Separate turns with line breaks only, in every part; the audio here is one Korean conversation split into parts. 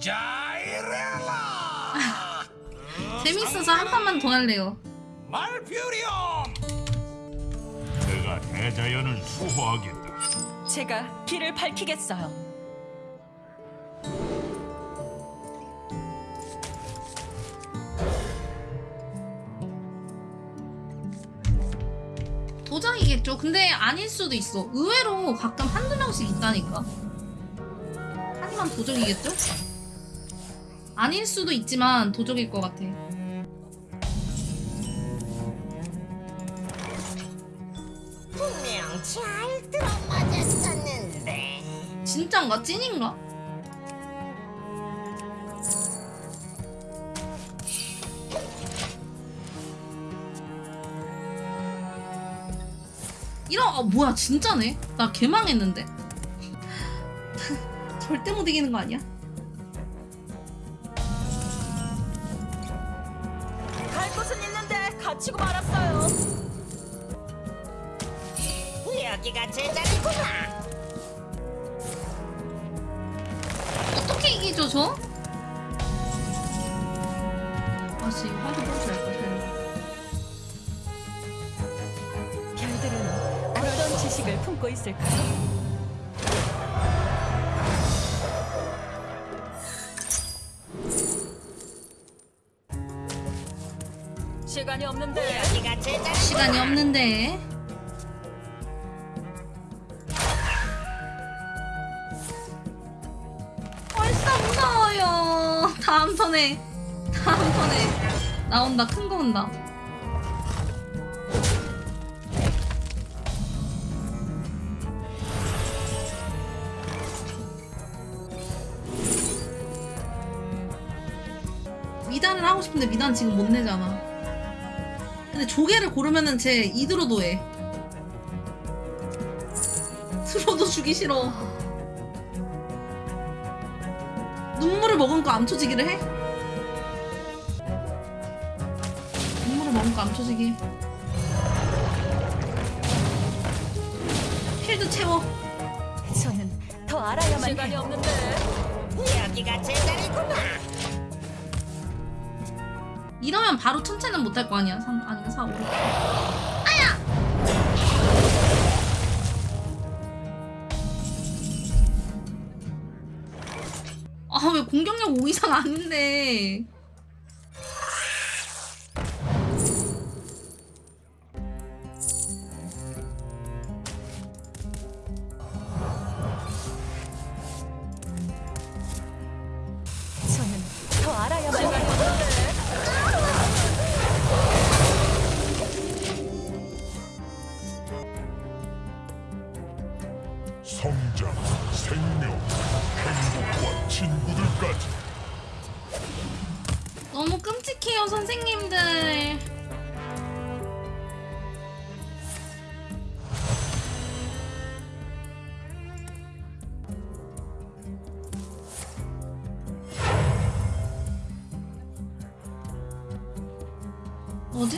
자이렐라
재밌어서 한 판만 더 할래요.
말퓨리엄
내가 대자연을 수호하겠다.
제가 길을 밝히겠어요.
도장이겠죠. 근데 아닐 수도 있어. 의외로 가끔 한두 명씩 있다니까. 하지만 도적이겠죠? 아닐 수도 있지만 도적일 것 같아.
분명 잘 들어맞았었는데
진짠가? 찐인가? 이런 아 뭐야 진짜네? 나 개망했는데 절대 못 이기는 거 아니야?
갇히고 말았어요.
여기가 제자리구나
어떻게 이기죠 저? 아씨 화도 보지 할까
별들은 어떤 지식을 품고 있을까요? 시간이 없는데.
시간이 없는데. 벌써 무서워요. 다음 턴에. 다음 턴에. 나온다. 큰 거 온다. 미단을 하고 싶은데 미단 지금 못 내잖아 근데 조개를 고르면은 제 이드로도 해. 들어도 주기 싫어. 눈물을 먹으니까 암초지기를 해? 눈물을 먹으니까 암초지기. 필드 채워.
저는 더 알아야만 시간이
해요.
없는데
여기가 제자리구나
이러면 바로 천체는 못할 거 아니야. 3, 아니면 4, 5. 아야! 아, 왜 공격력 5 이상 아닌데.
저는 더 알아야만
뭐지?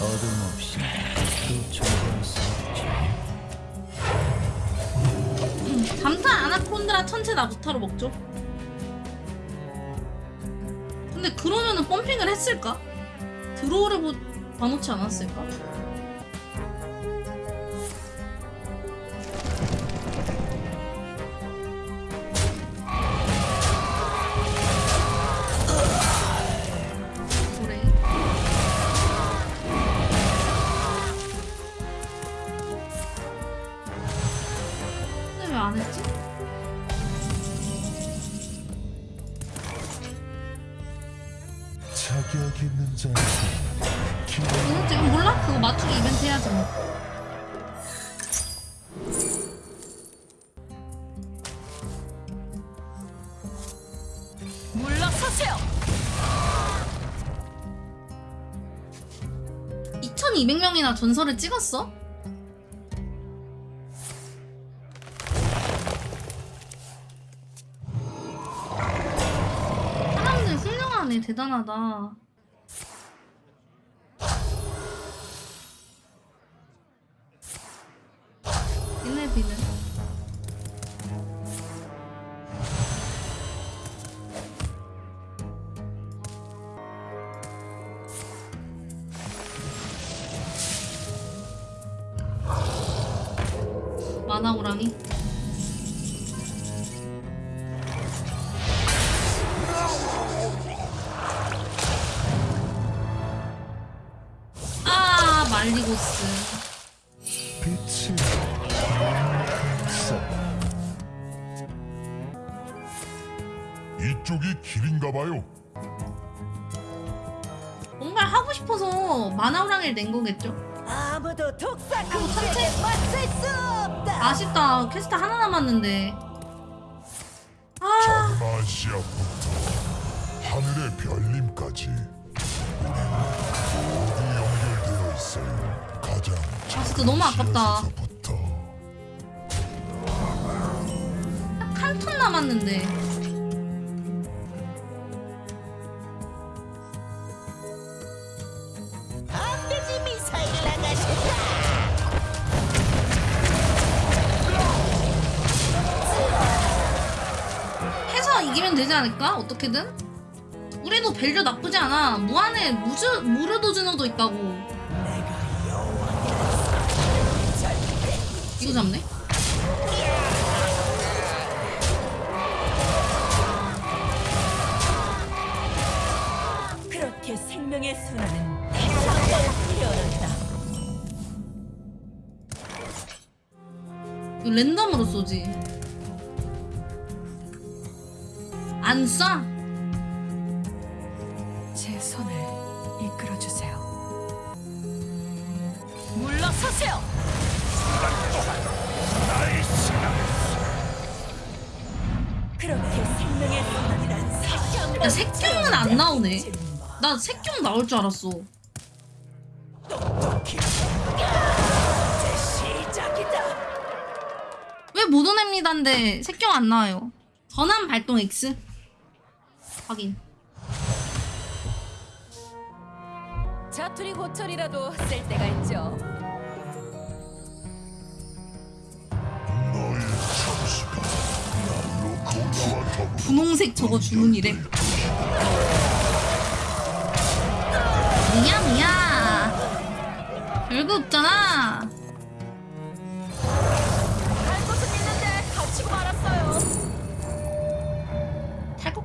어둠 없이 수
감타 아나콘드라 천체 나부타로 먹죠. 근데 그러면은 펌핑을 했을까? 드로우를 보, 봐놓지 않았을까? 몰라? 그거 맞추기 이벤트 해야지 뭐.
물러서세요.
2200명이나 전설을 찍었어? 사람들 훌륭하네 대단하다 우리는. 만화호랑이 아 말리고스
쪽이 길인가 봐요.
뭔가 하고 싶어서 만화호랑이를 낸 거겠죠?
아무도 독사 공주에게 맞설 수 없다.
아쉽다. 퀘스트 하나 남았는데. 아.
하늘의 모두 연결되어 있어요. 가장
아, 진짜 너무 아깝다. 한 톤 남았는데 어떻게든? 우리도 밸류 나쁘지 않아. 무한에 무즈, 무르도즈너도 있다고. 이거 잡네?
그렇게 생명의 순환은.
이거 랜덤으로 쏘지. 안 쏴?
제 손을 이끌어 주세요. 물러서세요. 그렇게 생명의 사실.
야, 색경은 안 나오네. 나 색경 나올 줄 알았어. 왜 못 오냅니다인데 색경 안 나와요. 전환 발동 X. 확인.
자투리 고철이라도 쓸 때가 있죠.
분홍색 저거 주문이래. 뭐야 뭐야. 별거 없잖아.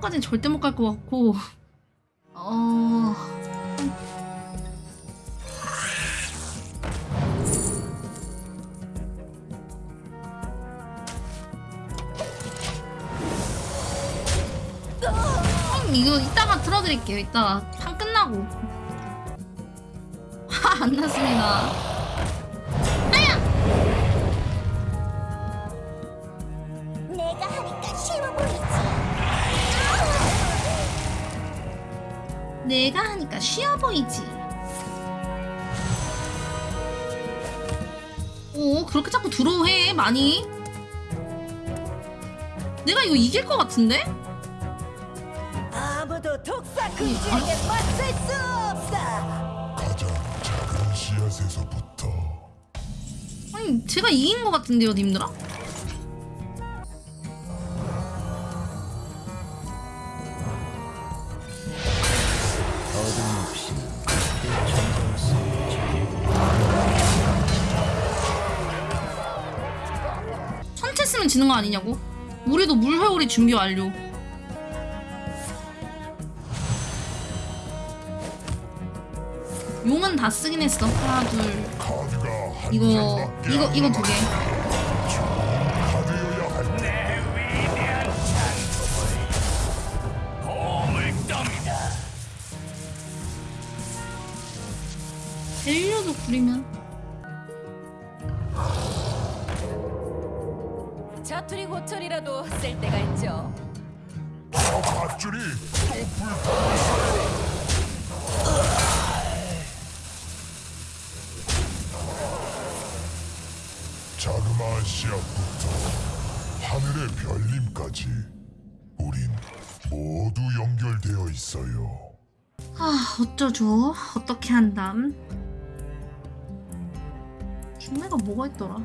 3번까지는 절대 못 갈 것 같고. 어... 음, 이거 이따가 틀어드릴게요. 이따가 판 끝나고. 화 안 났습니다.
내가 하니까 쉬워 보이지.
오, 그렇게 자꾸 들어해, 많이. 내가 이거 이길 것 같은데?
아무도 독사 공주에게 맞설 수 없다.
가장 작은 씨앗에서부터
아니, 제가 이긴 것 같은데요, 님들아? 천체 쓰면 지는 거 아니냐고? 우리도 물회오리 준비 완료. 용은 다 쓰긴 했어. 하나, 둘. 이거, 이거,
안
이거 두 개. 밸류도 부리면.
자투리 고철이라도 쓸 때가 있죠.
저 밧줄이 또 불타고 자그마한 씨앗부터 하늘의 별님까지 우린 모두 연결되어 있어요.
아, 어쩌죠? 어떻게 한담? 중매가 뭐가 있더라?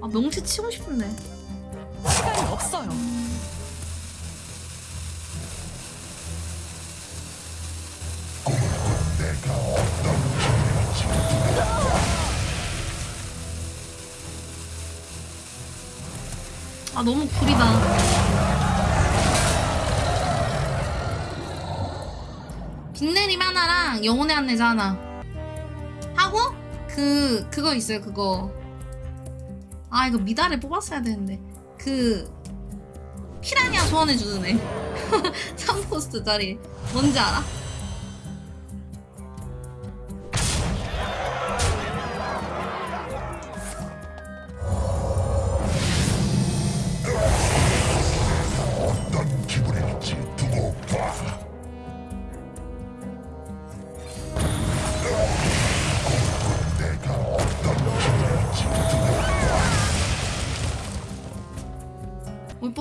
아 명치 치고 싶은데.
시간이 없어요.
아 너무 구리다. 빛내림 하나랑 영혼의 안내자 하나 그 그거 있어요 그거. 아 이거 미달을 뽑았어야 되는데. 그 피라냐 소환해주는 애. 3포스트짜리. 뭔지 알아?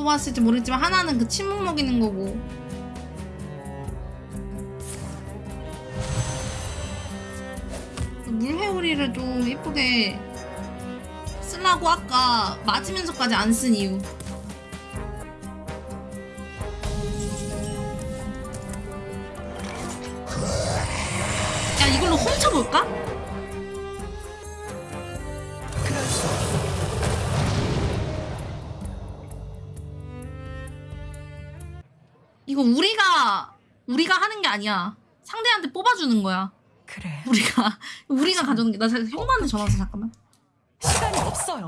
뽑았을지 모르겠지만 하나는 그 침묵 먹이는 거고 그 물회오리를 좀 예쁘게 쓰려고 아까 맞으면서까지 안 쓴 이유 야 이걸로 훔쳐볼까? 우리가 하는 게 아니야. 상대한테 뽑아주는 거야.
그래.
우리가 우리가 가져오는 게 나 형한테 전화 왔어 잠깐만.
시간이 없어요.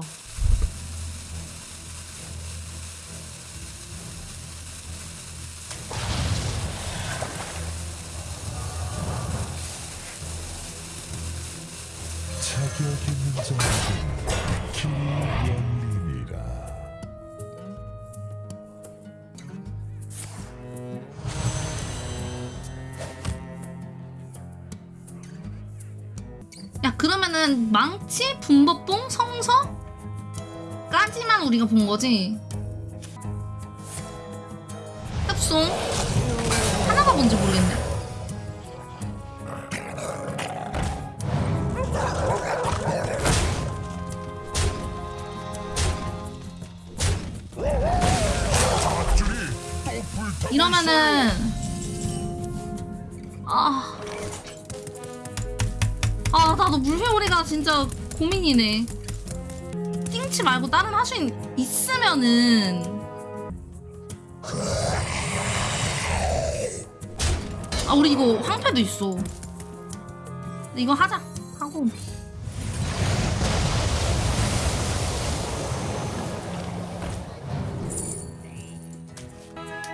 자격 있는 자는
야 그러면은 망치, 분버뽕, 성서 까지만 우리가 본 거지. 협송 진짜 고민이네. 띵치 말고 다른 하수인 있으면은. 아 우리 이거 황패도 있어. 이거 하자. 하고.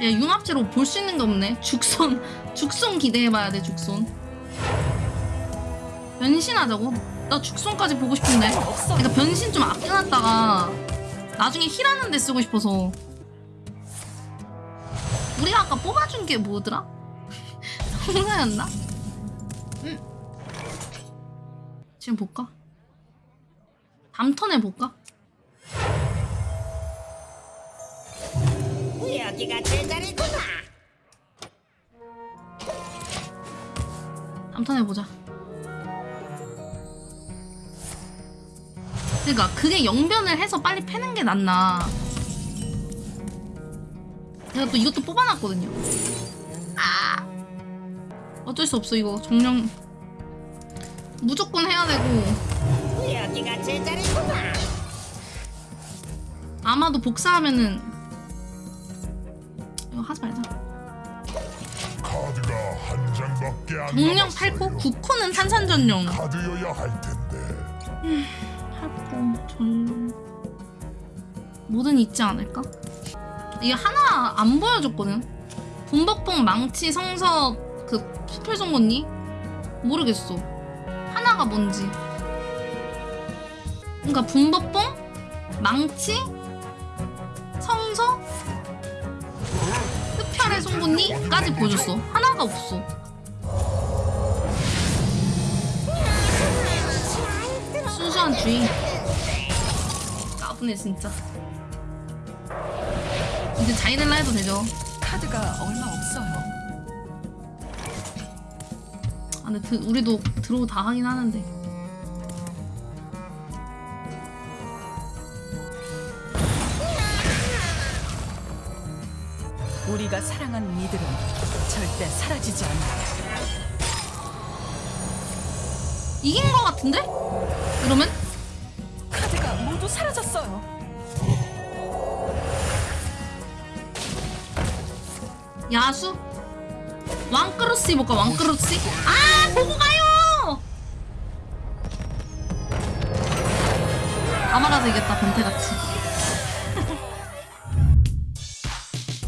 야 융합체로 볼 수 있는 게 없네. 죽손. 죽손 기대해봐야 돼 죽손. 변신하자고? 나 죽손까지 보고 싶은데
없어.
그러니까 변신 좀 아껴놨다가 나중에 힐하는 데 쓰고 싶어서 우리가 아까 뽑아준 게 뭐더라? 성사였나? 응 지금 볼까? 다음 턴에 볼까?
여기가 제자리구나.
다음 턴에 보자 그러니까 그게 영변을 해서 빨리 패는 게 낫나. 내가 또 이것도 뽑아놨거든요. 아! 어쩔 수 없어 이거. 정령. 무조건 해야 되고.
여기가 제자리구나.
아마도 복사하면은 이거 하지 말자.
카드가 한 장밖에 안
정령
남았어요.
8코 9코는 탄산전용.
카드여야 할 텐데.
8코 전용 뭐든 있지 않을까? 이게 하나 안 보여줬거든. 분박봉 망치 성서 그 수필송곳니? 모르겠어. 하나가 뭔지. 그러니까 분박봉 망치 성서 흡혈의 송곳니까지 보여줬어. 하나가 없어. 순수한 주의 나쁘네 진짜. 이제 자이넬라 해도 되죠.
카드가 얼마 없어요.
아 근데 드, 우리도 드로우 다 하긴 하는데.
우리가 사랑한 이들은 절대 사라지지 않는다
이긴 거 같은데? 그러면? 야수? 왕크로스 해볼까 왕크로스? 아 보고 가요! 아마라도 이겼다 변태같이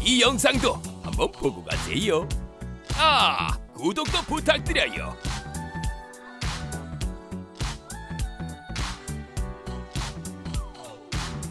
이 영상도 한번 보고 가세요. 아, 구독도 부탁드려요.